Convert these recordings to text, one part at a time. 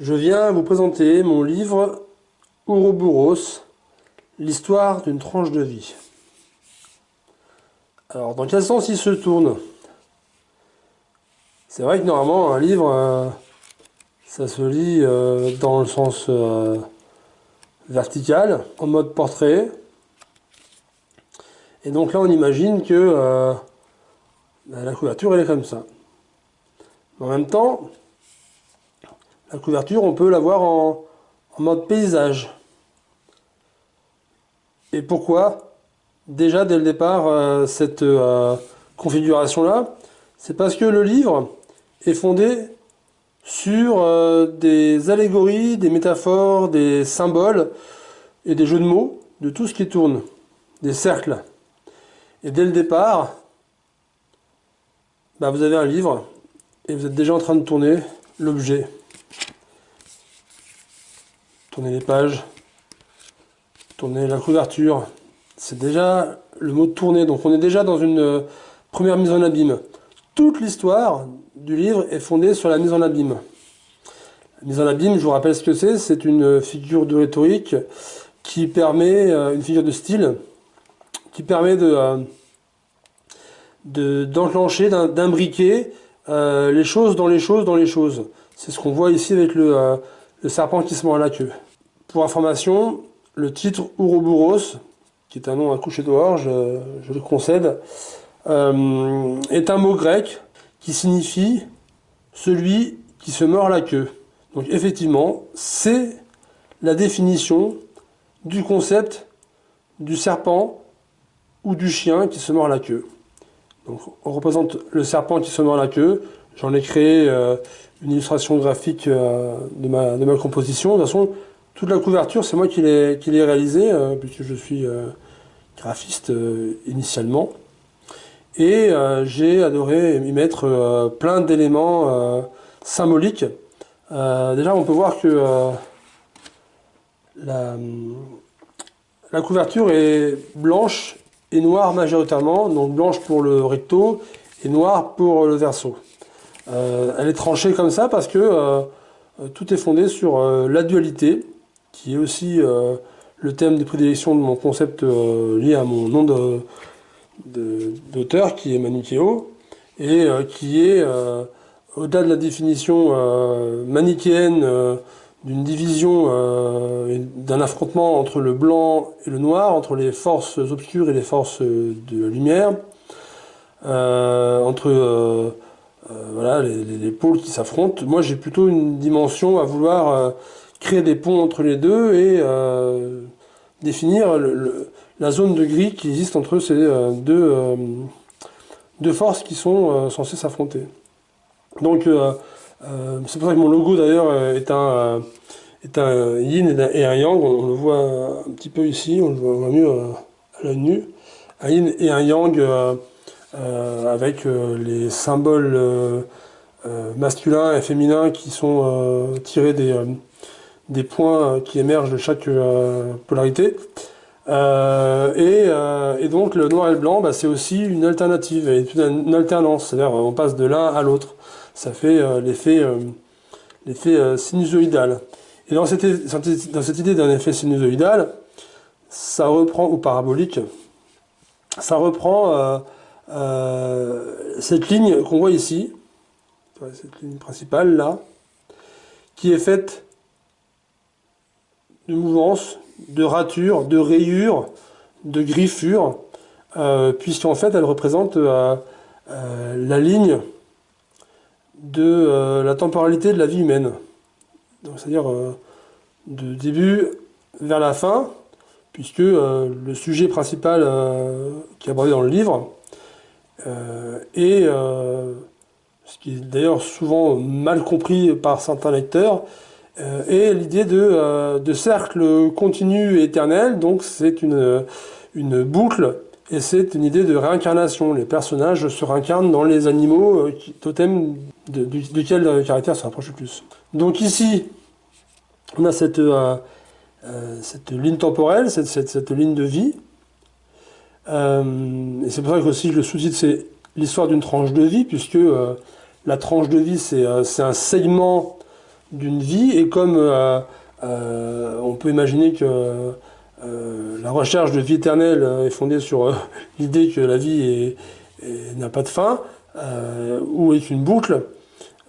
Je viens vous présenter mon livre Ouroboros, l'histoire d'une tranche de vie. Alors, dans quel sens il se tourne? C'est vrai que normalement, un livre, euh, ça se lit euh, dans le sens euh, vertical, en mode portrait. Et donc là, on imagine que bah, la couverture, elle est comme ça. En même temps, la couverture, on peut la voir en, mode paysage. Et pourquoi? Déjà, dès le départ, euh, cette euh, configuration-là, c'est parce que le livre est fondé sur euh, des allégories, des métaphores, des symboles et des jeux de mots, de tout ce qui tourne, des cercles. Et dès le départ, bah, vous avez un livre et vous êtes déjà en train de tourner l'objet. Tourner les pages, tourner la couverture. C'est déjà le mot tourner, donc on est déjà dans une euh, première mise en abîme. Toute l'histoire du livre est fondée sur la mise en abîme. La mise en abîme, je vous rappelle ce que c'est, c'est une figure de rhétorique qui permet, euh, une figure de style, qui permet de euh, d'enclencher, d'imbriquer les choses dans les choses dans les choses. C'est ce qu'on voit ici avec le, le serpent qui se mord à la queue. Pour information, le titre Ouroboros, qui est un nom à dehors, je, le concède, euh, est un mot grec qui signifie celui qui se mord la queue. Donc effectivement, c'est la définition du concept du serpent ou du chien qui se mord la queue. Donc on représente le serpent qui se mord la queue. J'en ai créé euh, une illustration graphique euh, de, ma, de, ma, composition. De toute façon, toute la couverture, c'est moi qui l'ai réalisée, euh, puisque je suis graphiste initialement. Et j'ai adoré y mettre plein d'éléments symboliques. déjà, on peut voir que la, couverture est blanche et noire majoritairement, donc blanche pour le recto et noire pour le verso. Euh, elle est tranchée comme ça parce que euh, tout est fondé sur euh, la dualité, qui est aussi le thème de prédilection de mon concept lié à mon nom d'auteur, qui est manichéo, et qui est, au-delà de la définition manichéenne d'une division, d'un affrontement entre le blanc et le noir, entre les forces obscures et les forces de lumière, entre euh, voilà, les, pôles qui s'affrontent. Moi, j'ai plutôt une dimension à vouloir euh, créer des ponts entre les deux et euh, définir la zone de gris qui existe entre ces deux, deux forces qui sont censées s'affronter. Donc, c'est pour ça que mon logo d'ailleurs est un, est un yin et un yang. On, le voit un petit peu ici, on le voit, mieux à l'œil nu. Un yin et un yang euh, avec euh, les symboles euh, masculins et féminins qui sont tirés des, des points qui émergent de chaque polarité. et, donc le noir et le blanc, bah, c'est aussi une alternative, une alternance, c'est-à-dire on passe de l'un à l'autre. Ça fait l'effet sinusoïdal. Et dans cette, idée d'un effet sinusoïdal, ça reprend, ou parabolique, ça reprend euh, cette ligne qu'on voit ici, cette ligne principale là, qui est faite de mouvances, de ratures, de rayures, de griffures, euh, puisqu'en fait elle représente euh, la ligne de la temporalité de la vie humaine. C'est-à-dire de début vers la fin, puisque le sujet principal qui est abordé dans le livre, euh, euh, ce qui est d'ailleurs souvent mal compris par certains lecteurs, euh, est l'idée de, de, cercle continu et éternel, donc c'est une, une boucle et c'est une idée de réincarnation. Les personnages se réincarnent dans les animaux qui, totems de, duquel le caractère se rapproche le plus. Donc ici, on a cette, ligne temporelle, cette, ligne de vie, euh, et c'est pour ça que aussi le sous-titre c'est l'histoire d'une tranche de vie, puisque euh, la tranche de vie c'est euh, un segment d'une vie, et comme on peut imaginer que la recherche de vie éternelle est fondée sur l'idée que la vie n'a pas de fin, ou est une boucle,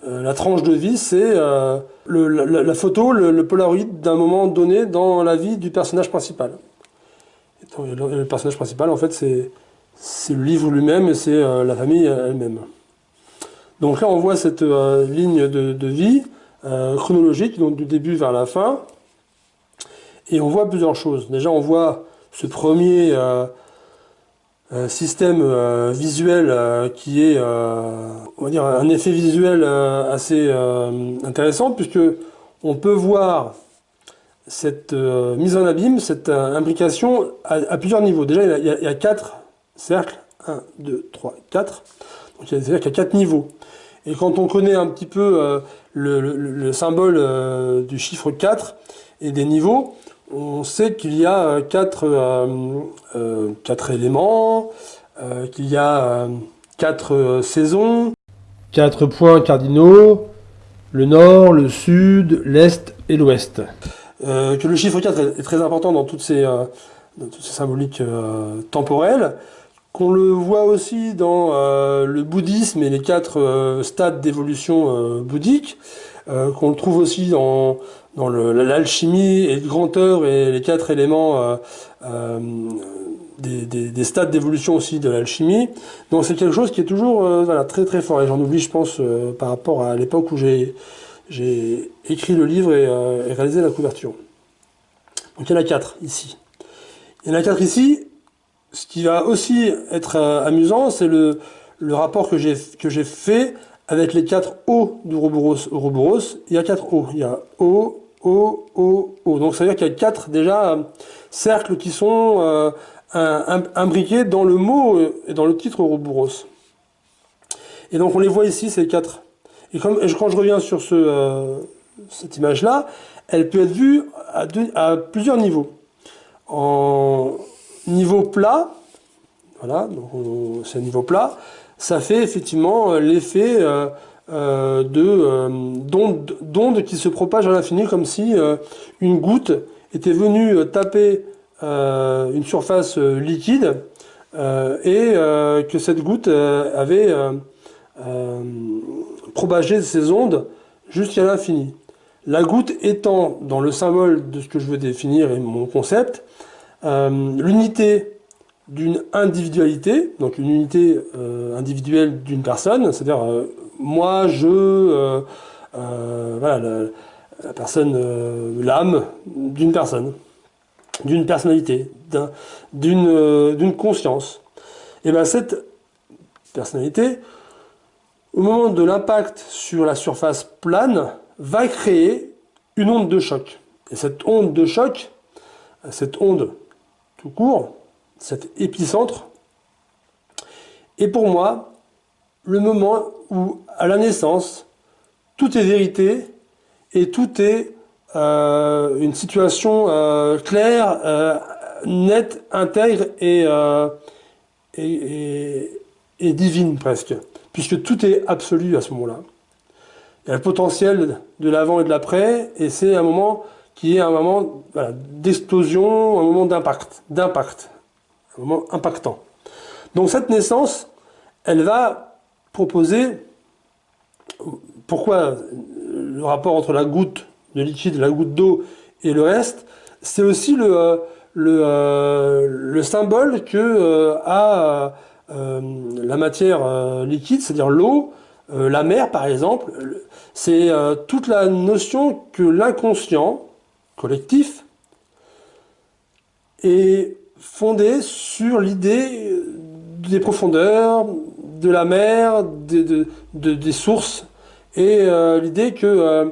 la tranche de vie, c'est la, photo, le, polaroid d'un moment donné dans la vie du personnage principal. le, personnage principal, en fait, c'est le livre lui-même et c'est la famille elle-même. Donc là, on voit cette euh, ligne de, vie euh, chronologique, donc du début vers la fin. Et on voit plusieurs choses. Déjà, on voit ce premier euh, système visuel qui est, on va dire, un effet visuel assez intéressant, puisque on peut voir cette mise en abîme, cette imbrication à, plusieurs niveaux. Déjà, il y, a, il quatre cercles. 1, 2, 3, 4. Donc, qu'il y a quatre niveaux. Et quand on connaît un petit peu euh, le, symbole euh, du chiffre 4 et des niveaux, on sait qu'il y a 4, euh, éléments, qu'il y a 4 saisons, 4 points cardinaux, le nord, le sud, l'est et l'ouest. que le chiffre 4 est, très important dans toutes ces symboliques temporelles, qu'on le voit aussi dans euh, le bouddhisme et les quatre euh, stades d'évolution euh, bouddhique, qu'on le trouve aussi dans, dans l'alchimie et le grand et les quatre éléments des, des, stades d'évolution aussi de l'alchimie. Donc c'est quelque chose qui est toujours voilà, très très fort. Et j'en oublie, je pense, par rapport à l'époque où j'ai écrit le livre et, et réalisé la couverture. Donc il y en a quatre ici. Il y en a quatre ici, ce qui va aussi être euh, amusant, c'est le, le, rapport que j'ai fait avec les quatre O d'Ouroboros. Ouroboros, il y a quatre O. Il y a O, O, O, O. Donc ça veut dire qu'il y a quatre déjà cercles qui sont euh, imbriqués dans le mot et dans le titre Ouroboros. Et donc on les voit ici, ces quatre. Et, comme, quand je reviens sur ce, euh, cette image-là, elle peut être vue à, à plusieurs niveaux. En, plat, voilà, c'est un niveau plat, ça fait effectivement euh, l'effet euh, euh, d'ondes qui se propagent à l'infini comme si une goutte était venue taper une surface liquide et que cette goutte avait propagé ses ondes jusqu'à l'infini. La goutte étant dans le symbole de ce que je veux définir et mon concept, euh, l'unité d'une individualité, donc une unité euh, individuelle d'une personne, c'est-à-dire euh, moi, je, voilà, la, personne, l'âme d'une personne, d'une personnalité, d'une conscience. Et bien cette personnalité, au moment de l'impact sur la surface plane, va créer une onde de choc. Et cette onde de choc, cette onde tout court, cet épicentre, est pour moi le moment où, à la naissance, tout est vérité et tout est euh, une situation euh, claire, euh, nette, intègre et, et, divine presque, puisque tout est absolu à ce moment-là. Il y a le potentiel de l'avant et de l'après, et c'est un moment qui est un moment d'explosion, un moment d'impact, d'impact, un moment impactant. Donc cette naissance, elle va proposer, pourquoi le rapport entre la goutte de liquide, la goutte d'eau et le reste, c'est aussi le, euh, le, euh, le, symbole que euh, a la matière liquide, c'est-à-dire l'eau, la mer par exemple, c'est toute la notion que l'inconscient, collectif est fondé sur l'idée des profondeurs, de la mer, de, des sources, et euh, l'idée que, euh,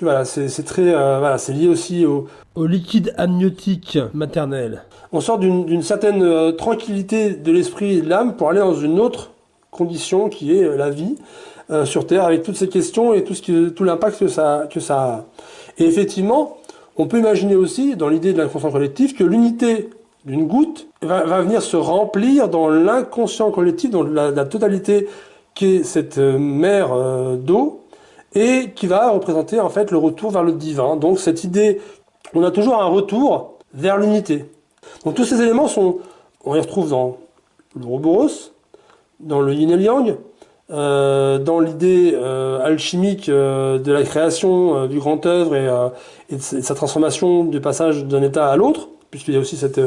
voilà, c'est très, euh, voilà, c'est lié aussi au, au, liquide amniotique maternel. On sort d'une certaine tranquillité de l'esprit et de l'âme pour aller dans une autre condition qui est la vie sur Terre, avec toutes ces questions et tout, ce tout l'impact que ça, que ça a. Et effectivement, on peut imaginer aussi, dans l'idée de l'inconscient collectif, que l'unité d'une goutte va, venir se remplir dans l'inconscient collectif, dans la, totalité qui est cette euh, mer euh, d'eau, et qui va représenter en fait le retour vers le divin. Donc cette idée, on a toujours un retour vers l'unité. Donc tous ces éléments sont, on les retrouve dans l'Ouroboros, dans le yin et le yang, euh, dans l'idée alchimique de la création du grand œuvre et, de sa transformation du passage d'un état à l'autre, puisqu'il y a aussi cette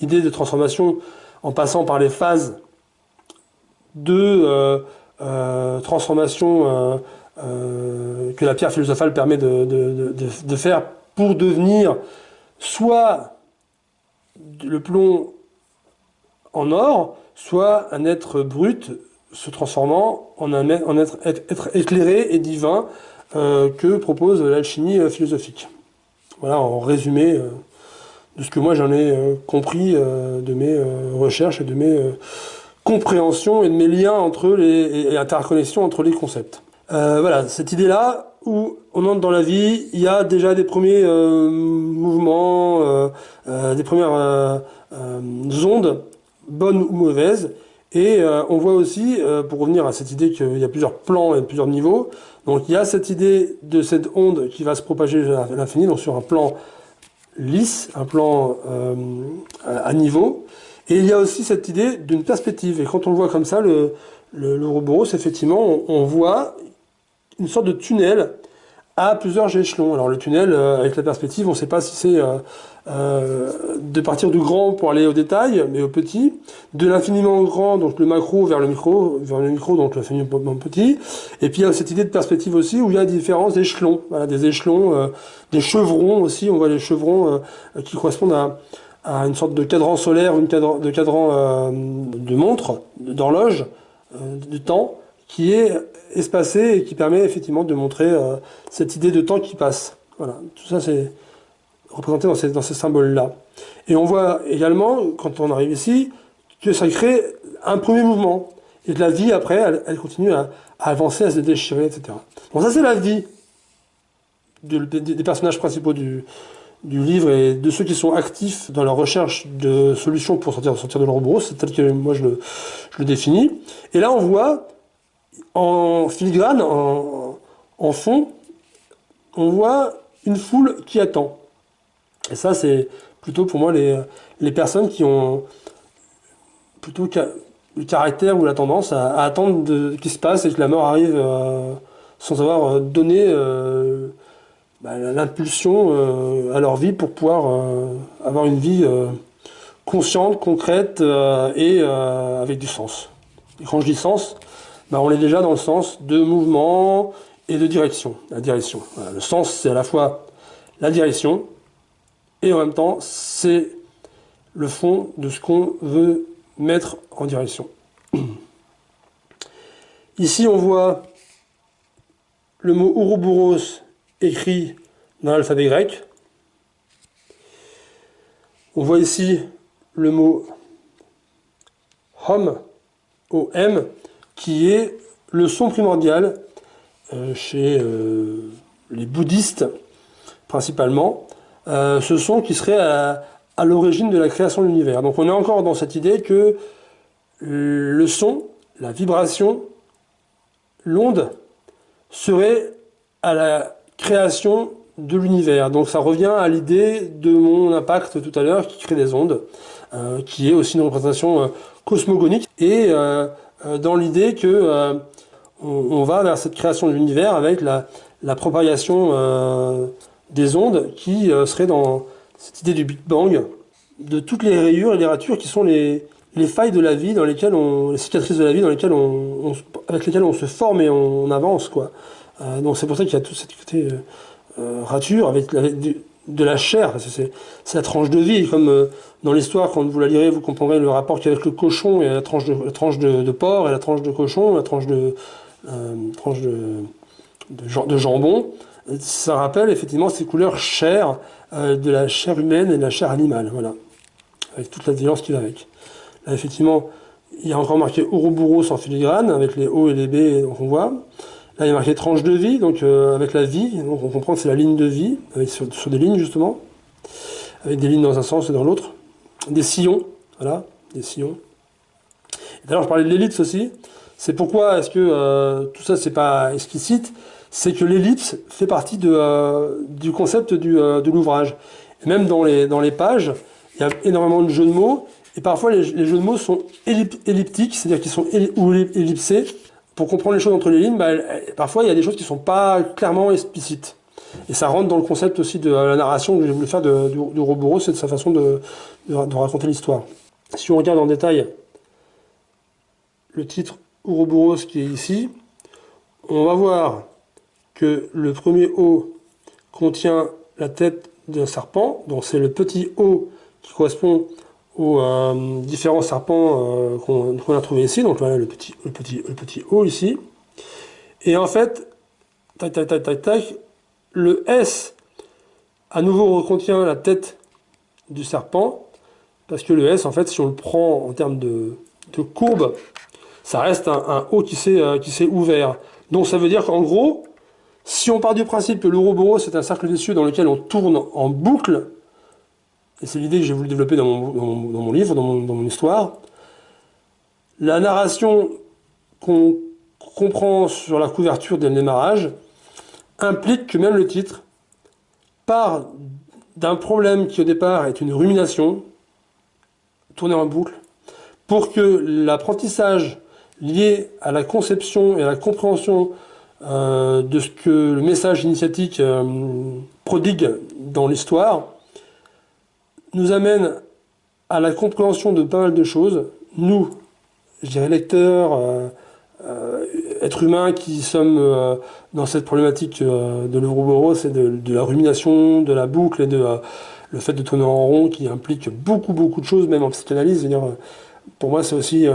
idée de transformation en passant par les phases de transformation que la pierre philosophale permet de, faire pour devenir soit le plomb en or, soit un être brut se transformant en un être, éclairé et divin euh, que propose l'alchimie euh, philosophique. Voilà en résumé euh, de ce que moi j'en ai compris de mes recherches et de mes compréhensions et de mes liens entre les et interconnexions entre les concepts. voilà, cette idée-là, où on entre dans la vie, il y a déjà des premiers mouvements, des premières ondes, bonnes ou mauvaises, et euh, on voit aussi, euh, pour revenir à cette idée qu'il y a plusieurs plans et plusieurs niveaux, donc il y a cette idée de cette onde qui va se propager à l'infini, donc sur un plan lisse, un plan euh, à niveau, et il y a aussi cette idée d'une perspective. Et quand on le voit comme ça, le, le, le effectivement, on, voit une sorte de tunnel à plusieurs échelons. Alors le tunnel, avec la perspective, on ne sait pas si c'est euh, de partir du grand pour aller au détail, mais au petit, de l'infiniment grand, donc le macro vers le micro, vers le micro, donc l'infiniment petit, et puis il y a cette idée de perspective aussi, où il y a différents échelons, voilà, des échelons, euh, des chevrons aussi, on voit les chevrons euh, qui correspondent à, à, une sorte de cadran solaire, une cadran, de cadran de montre, d'horloge, de temps, qui est espacé et qui permet effectivement de montrer cette idée de temps qui passe. Voilà, tout ça c'est représenté dans ces, dans ces symboles-là. Et on voit également, quand on arrive ici, que ça crée un premier mouvement. Et que la vie, après, elle, continue à, avancer, à se déchirer, etc. Donc ça, c'est la vie des personnages principaux du, livre et de ceux qui sont actifs dans leur recherche de solutions pour sortir, de leur brousse, c'est tel que moi je le, je le, définis. Et là, on voit en filigrane, en, fond, on voit une foule qui attend. Et ça, c'est plutôt pour moi les, personnes qui ont plutôt le caractère ou la tendance à, attendre qu'il se passe et que la mort arrive euh, sans avoir euh, donné euh, bah, l'impulsion à leur vie pour pouvoir avoir une vie consciente, concrète et avec du sens. Et quand je dis sens, bah, on est déjà dans le sens de mouvement et de direction. La direction. le sens, c'est à la fois la direction, et en même temps, c'est le fond de ce qu'on veut mettre en direction. Ici, on voit le mot Ouroboros écrit dans l'alphabet grec. On voit ici le mot Hom, O-M, qui est le son primordial euh, chez euh, les bouddhistes principalement. Euh, ce son qui serait à, l'origine de la création de l'univers. Donc on est encore dans cette idée que le son, la vibration, l'onde serait à la création de l'univers. Donc ça revient à l'idée de mon impact tout à l'heure qui crée des ondes, qui est aussi une représentation cosmogonique, et dans l'idée que on, va vers cette création de l'univers avec la, la propagation des ondes qui euh, seraient dans cette idée du Big Bang, de toutes les rayures et les ratures qui sont les, les failles de la vie dans lesquelles on, les cicatrices de la vie dans lesquelles on, avec lesquelles on se forme et on, avance, quoi. Euh, donc c'est pour ça qu'il y a tout cette côté euh, rature avec, de la chair, c'est la tranche de vie, comme dans l'histoire, quand vous la lirez, vous comprendrez le rapport qu'il y a avec le cochon et la tranche de, la tranche de, porc et la tranche de cochon, la tranche de, tranche de, de, jambon ça rappelle effectivement ces couleurs chères euh, de la chair humaine et de la chair animale, voilà, avec toute la violence qui va avec. Là, effectivement, il y a encore marqué Ouroboros en filigrane, avec les O et les B, donc on voit. Là, il y a marqué tranche de vie, donc euh, avec la vie, donc on comprend que c'est la ligne de vie, avec, sur, des lignes justement, avec des lignes dans un sens et dans l'autre. Des sillons, voilà, des sillons. D'ailleurs, je parlais de l'élite aussi, C'est pourquoi est-ce que tout ça c'est pas explicite? C'est que l'ellipse fait partie de, du concept de l'ouvrage. Même dans les, dans les pages, il y a énormément de jeux de mots, et parfois les, jeux de mots sont elliptiques, c'est-à-dire qu'ils sont ou ellipsés. Pour comprendre les choses entre les lignes, bah, parfois il y a des choses qui ne sont pas clairement explicites. Et ça rentre dans le concept aussi de la narration que j'ai voulu faire de, du, c'est de sa façon de, de, raconter l'histoire. Si on regarde en détail le titre Ouroboros qui est ici, on va voir que le premier O contient la tête d'un serpent, donc c'est le petit O qui correspond aux euh, différents serpents euh, qu'on a trouvé ici, donc le petit, le, petit, le petit O ici. Et en fait, tac tac tac tac tac, le S, à nouveau, contient la tête du serpent, parce que le S, en fait, si on le prend en termes de, courbe, ça reste un, O qui s'est euh, ouvert. Donc ça veut dire qu'en gros, si on part du principe que l'Ouroboros c'est un cercle vicieux dans lequel on tourne en boucle, et c'est l'idée que j'ai voulu développer dans mon, livre, dans mon, histoire, la narration qu'on comprend sur la couverture dès le démarrage, implique que même le titre part d'un problème qui au départ est une rumination, tournée en boucle, pour que l'apprentissage lié à la conception et à la compréhension euh, de ce que le message initiatique euh, prodigue dans l'histoire nous amène à la compréhension de pas mal de choses. Nous, je dirais lecteurs, euh, euh, êtres humains qui sommes euh, dans cette problématique de l'Euroboros et de, de, la rumination, de la boucle et de le fait de tourner en rond qui implique beaucoup beaucoup de choses, même en psychanalyse. pour moi, c'est aussi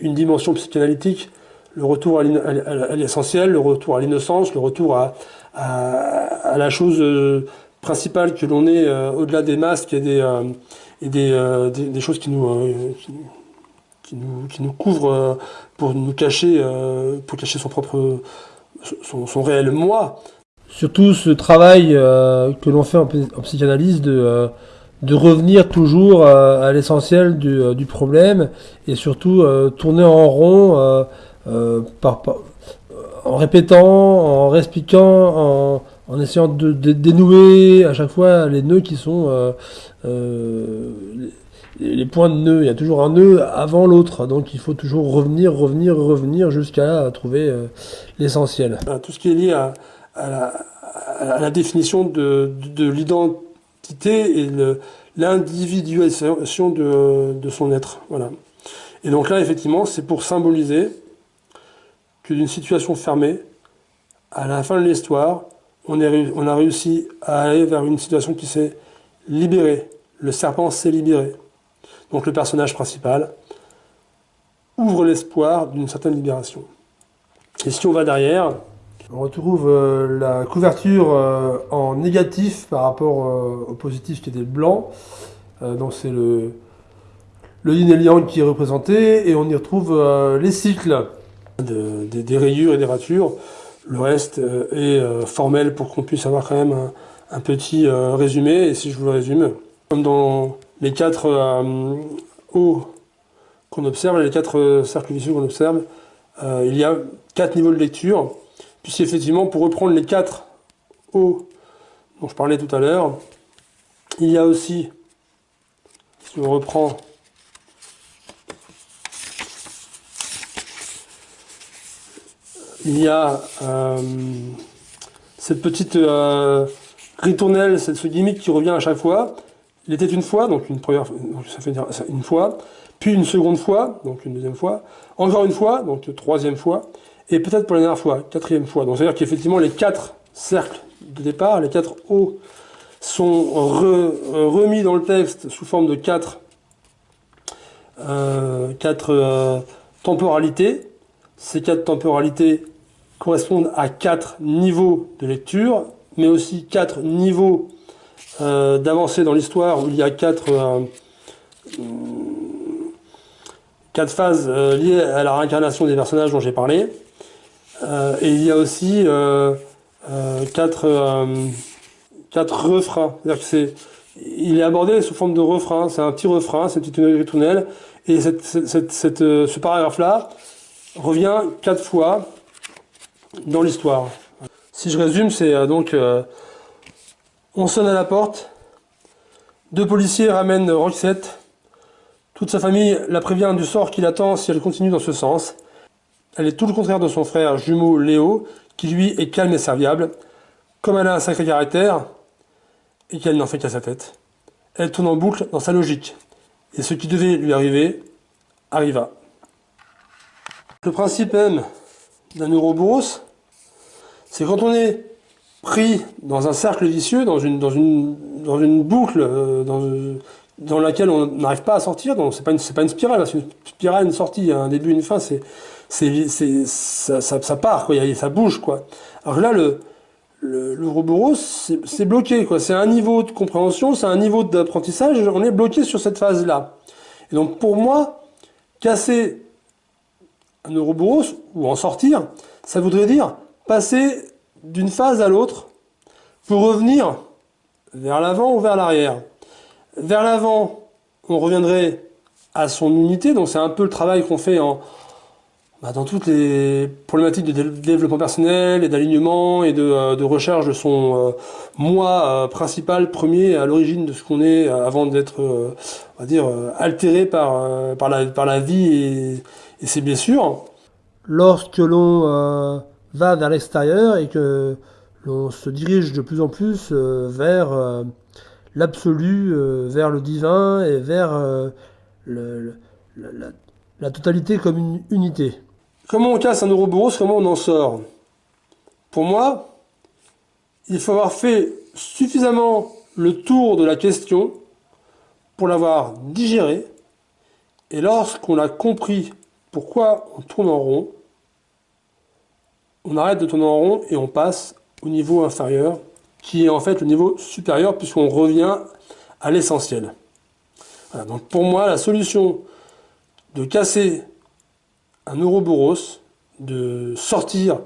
une dimension psychanalytique, le retour à l'essentiel, le retour à l'innocence, le retour à, la chose principale que l'on est au-delà des masques et des, et des, des, choses qui nous, qui nous, qui nous couvrent pour nous cacher, euh, pour cacher son propre, son, réel moi. Surtout ce travail euh, que l'on fait en, psychanalyse de, euh, de revenir toujours à l'essentiel du, du, problème et surtout tourner en rond par, en répétant, en réexpliquant, en, en essayant de, dénouer à chaque fois les nœuds qui sont les points de nœud, il y a toujours un nœud avant l'autre, donc il faut toujours revenir, revenir, revenir jusqu'à trouver euh, l'essentiel. Tout ce qui est lié à, la, définition de, l'identité et l'individualisation de, de, son être. Voilà. Et donc là, effectivement, c'est pour symboliser que d'une situation fermée, à la fin de l'histoire, on, on a réussi à aller vers une situation qui s'est libérée. Le serpent s'est libéré donc le personnage principal, ouvre l'espoir d'une certaine libération. Et si on va derrière, on retrouve euh, la couverture euh, en négatif par rapport euh, au positif qui était blanc. donc c'est le, le yin et le yang qui est représenté, et on y retrouve les cycles des, rayures et des ratures. Le reste est formel pour qu'on puisse avoir quand même un, petit résumé, et si je vous le résume, comme dans les quatre euh, hauts qu'on observe, les quatre euh, cercles vicieux qu'on observe, euh, il y a quatre niveaux de lecture, puisqu'effectivement, pour reprendre les quatre hauts dont je parlais tout à l'heure, il y a aussi, si on reprend il y a cette petite ritournelle, ce gimmick qui revient à chaque fois, il était une fois, donc une première, ça fait une fois, puis une seconde fois, donc une deuxième fois, encore une fois, donc une troisième fois, et peut-être pour la dernière fois, quatrième fois. Donc c'est-à-dire qu'effectivement les quatre cercles de départ, les quatre hauts, sont remis dans le texte sous forme de quatre, euh, quatre euh, temporalités. Ces quatre temporalités correspondent à quatre niveaux de lecture, mais aussi quatre niveaux euh, d'avancer dans l'histoire où il y a quatre, euh, quatre phases euh, liées à la réincarnation des personnages dont j'ai parlé. et il y a aussi quatre, quatre refrains. Il est abordé sous forme de refrain. C'est un petit refrain, c'est une ritournelle. Et cette, cette, ce paragraphe-là revient quatre fois dans l'histoire. Si je résume, c'est euh, donc euh, on sonne à la porte, deux policiers ramènent Roxette, toute sa famille la prévient du sort qui l'attend si elle continue dans ce sens. Elle est tout le contraire de son frère jumeau Léo, qui lui est calme et serviable. Comme elle a un sacré caractère, et qu'elle n'en fait qu'à sa tête, elle tourne en boucle dans sa logique. Et ce qui devait lui arriver, arriva. Le principe même d'un Ouroboros, c'est quand on est pris dans un cercle vicieux, dans une, dans une, dans une boucle euh, dans, dans laquelle on n'arrive pas à sortir, donc c'est pas, une, pas une spirale, c'est une spirale, une sortie, un début, une fin, c'est, c'est, ça, ça, ça, part, quoi, ça bouge. Quoi. Alors là, le, le, le c'est bloqué. quoi. C'est un niveau de compréhension, c'est un niveau d'apprentissage, on est bloqué sur cette phase-là. Et donc pour moi, casser un Ouroboros, ou en sortir, ça voudrait dire passer d'une phase à l'autre pour revenir vers l'avant ou vers l'arrière. Vers l'avant, on reviendrait à son unité, donc c'est un peu le travail qu'on fait en, bah, dans toutes les problématiques de développement personnel et d'alignement et de, euh, recherche de son euh, moi euh, principal, premier, à l'origine de ce qu'on est avant d'être, on va dire, altéré par, par, la, par la vie et, et ses blessures. Lorsque l'on va vers l'extérieur et que l'on se dirige de plus en plus vers l'absolu, vers le divin et vers le, la, la totalité comme une unité. Comment on casse un Ouroboros Comment on en sort? Pour moi, il faut avoir fait suffisamment le tour de la question pour l'avoir digéré. Et lorsqu'on a compris pourquoi on tourne en rond, on arrête de tourner en rond et on passe au niveau inférieur, qui est en fait le niveau supérieur puisqu'on revient à l'essentiel. donc pour moi, la solution de casser un Ouroboros de sortir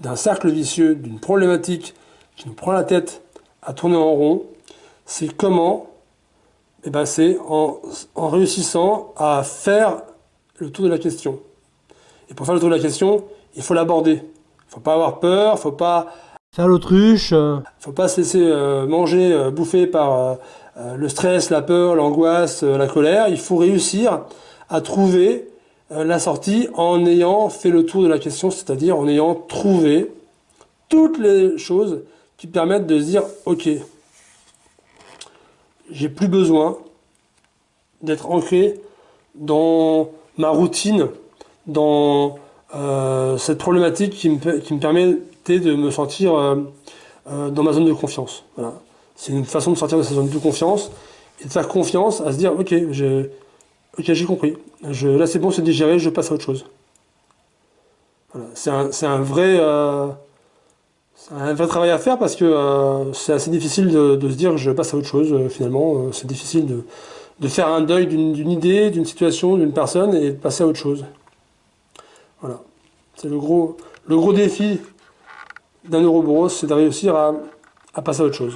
d'un cercle vicieux, d'une problématique qui nous prend la tête à tourner en rond, c'est comment? Eh ben C'est en, en, réussissant à faire le tour de la question. Et pour faire le tour de la question, il faut l'aborder. Il ne faut pas avoir peur, il faut pas... Faire l'autruche. Il ne faut pas se laisser euh, manger, euh, bouffer par euh, le stress, la peur, l'angoisse, la colère. Il faut réussir à trouver euh, la sortie en ayant fait le tour de la question, c'est-à-dire en ayant trouvé toutes les choses qui permettent de se dire ok, j'ai plus besoin d'être ancré dans ma routine, dans euh, cette problématique qui me, permettait de me sentir euh, dans ma zone de confiance. Voilà. C'est une façon de sortir de cette zone de confiance et de faire confiance à se dire ok, j'ai compris. Là, c'est bon, c'est digéré, je passe à autre chose. Voilà. C'est un, vrai, euh, travail à faire parce que euh, c'est assez difficile de, se dire je passe à autre chose, euh, finalement. Euh, c'est difficile de, de, faire un deuil d'une idée, d'une situation, d'une personne et de passer à autre chose. Voilà. C'est le gros, défi d'un Ouroboros, c'est de réussir à passer à autre chose.